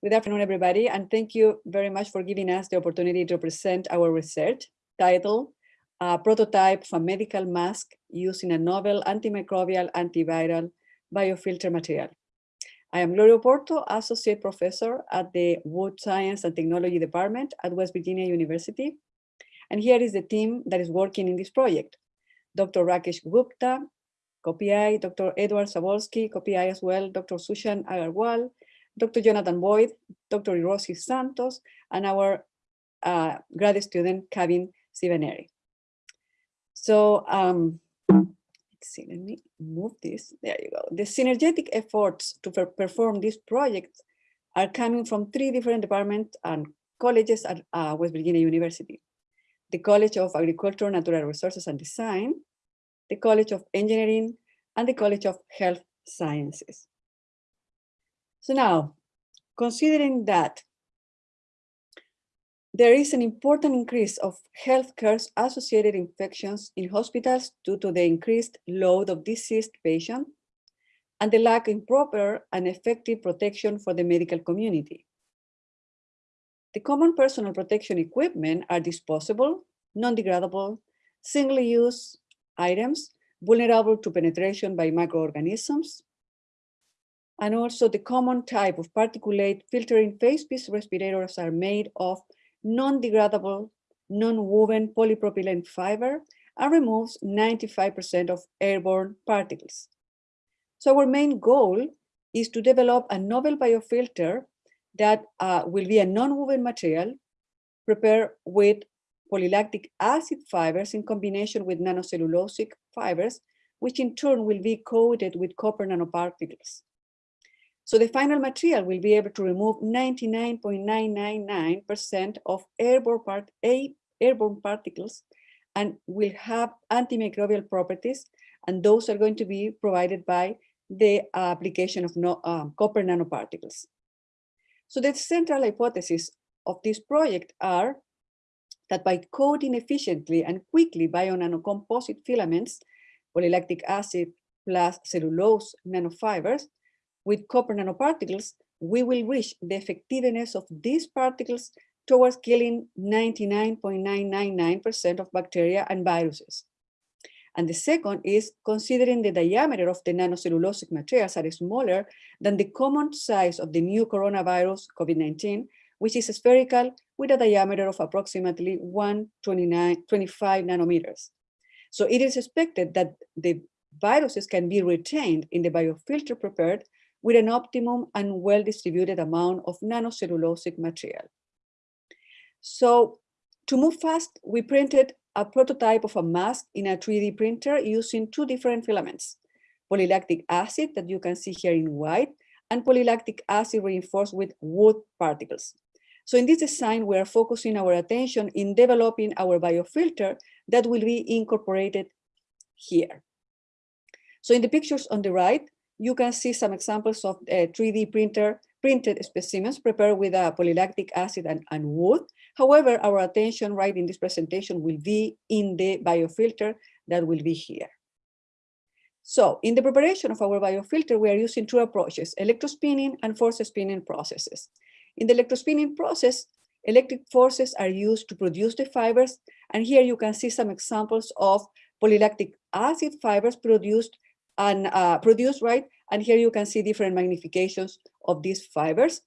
Good afternoon, everybody, and thank you very much for giving us the opportunity to present our research titled prototype for medical mask using a novel antimicrobial antiviral biofilter material. I am Gloria Oporto, Associate Professor at the Wood Science and Technology Department at West Virginia University. And here is the team that is working in this project. Dr. Rakesh Gupta, co-PI, Dr. Edward Sabolsky, co-PI as well, Dr. Sushant Agarwal, Dr. Jonathan Boyd, Dr. Irosi Santos, and our uh, grad student, Kevin Sivaneri. So um, let's see, let me move this. There you go. The synergetic efforts to perform this project are coming from three different departments and colleges at uh, West Virginia University. The College of Agriculture, Natural Resources and Design, the College of Engineering, and the College of Health Sciences. So now, considering that there is an important increase of healthcare associated infections in hospitals due to the increased load of deceased patients and the lack of proper and effective protection for the medical community. The common personal protection equipment are disposable, non-degradable, single-use items, vulnerable to penetration by microorganisms, and also the common type of particulate filtering face piece respirators are made of non-degradable, non-woven polypropylene fiber and removes 95% of airborne particles. So our main goal is to develop a novel biofilter that uh, will be a non-woven material prepared with polylactic acid fibers in combination with nanocellulosic fibers, which in turn will be coated with copper nanoparticles. So the final material will be able to remove 99.999% of airborne, part, airborne particles and will have antimicrobial properties. And those are going to be provided by the application of no, um, copper nanoparticles. So the central hypothesis of this project are that by coating efficiently and quickly bio-nanocomposite filaments, polylactic acid plus cellulose nanofibers, with copper nanoparticles, we will reach the effectiveness of these particles towards killing 99.999% of bacteria and viruses. And the second is considering the diameter of the nanocellulosic materials are smaller than the common size of the new coronavirus COVID-19, which is spherical with a diameter of approximately 125 nanometers. So it is expected that the viruses can be retained in the biofilter prepared with an optimum and well-distributed amount of nanocellulosic material. So to move fast, we printed a prototype of a mask in a 3D printer using two different filaments, polylactic acid that you can see here in white, and polylactic acid reinforced with wood particles. So in this design, we are focusing our attention in developing our biofilter that will be incorporated here. So in the pictures on the right, you can see some examples of uh, 3D printer printed specimens prepared with a polylactic acid and, and wood. However, our attention right in this presentation will be in the biofilter that will be here. So in the preparation of our biofilter, we are using two approaches, electrospinning and force spinning processes. In the electrospinning process, electric forces are used to produce the fibers. And here you can see some examples of polylactic acid fibers produced and uh, produced, right? And here you can see different magnifications of these fibers.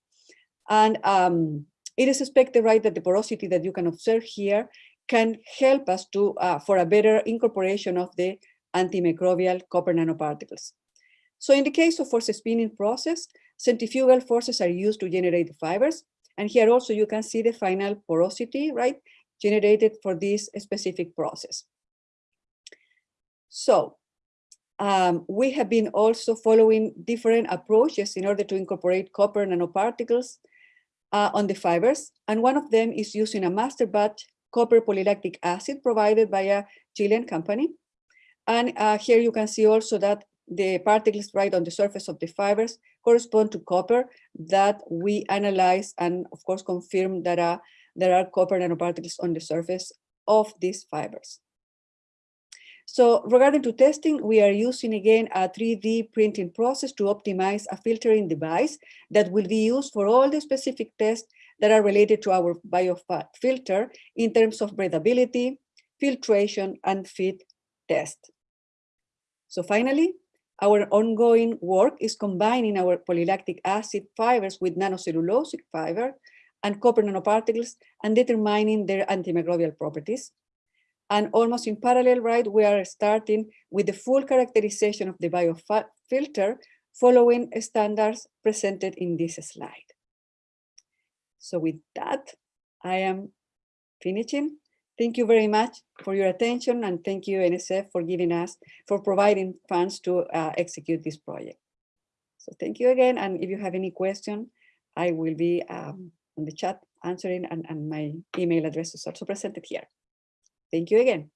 And um, it is expected, right, that the porosity that you can observe here can help us to uh, for a better incorporation of the antimicrobial copper nanoparticles. So in the case of force spinning process, centrifugal forces are used to generate the fibers. And here also you can see the final porosity, right, generated for this specific process. So um, we have been also following different approaches in order to incorporate copper nanoparticles uh, on the fibers. And one of them is using a master batch copper polylactic acid provided by a Chilean company. And uh, here you can see also that the particles right on the surface of the fibers correspond to copper that we analyze and of course confirm that uh, there are copper nanoparticles on the surface of these fibers. So regarding to testing, we are using again a 3D printing process to optimize a filtering device that will be used for all the specific tests that are related to our biofilter in terms of breathability, filtration, and fit test. So finally, our ongoing work is combining our polylactic acid fibers with nanocellulosic fiber and copper nanoparticles and determining their antimicrobial properties. And almost in parallel, right, we are starting with the full characterization of the biofilter following standards presented in this slide. So with that, I am finishing. Thank you very much for your attention and thank you NSF for giving us, for providing funds to uh, execute this project. So thank you again. And if you have any question, I will be um, on the chat answering and, and my email address is also presented here. Thank you again.